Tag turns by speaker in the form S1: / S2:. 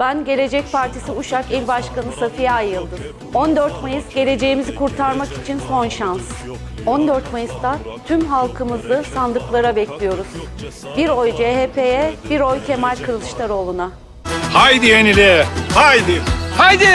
S1: Ben Gelecek Partisi Uşak İl Başkanı Safiye Ay Yıldız. 14 Mayıs geleceğimizi kurtarmak için son şans. 14 Mayıs'ta tüm halkımızı sandıklara bekliyoruz. Bir oy CHP'ye, bir oy Kemal Kılıçdaroğlu'na.
S2: Haydi yenile, haydi.
S3: Haydi!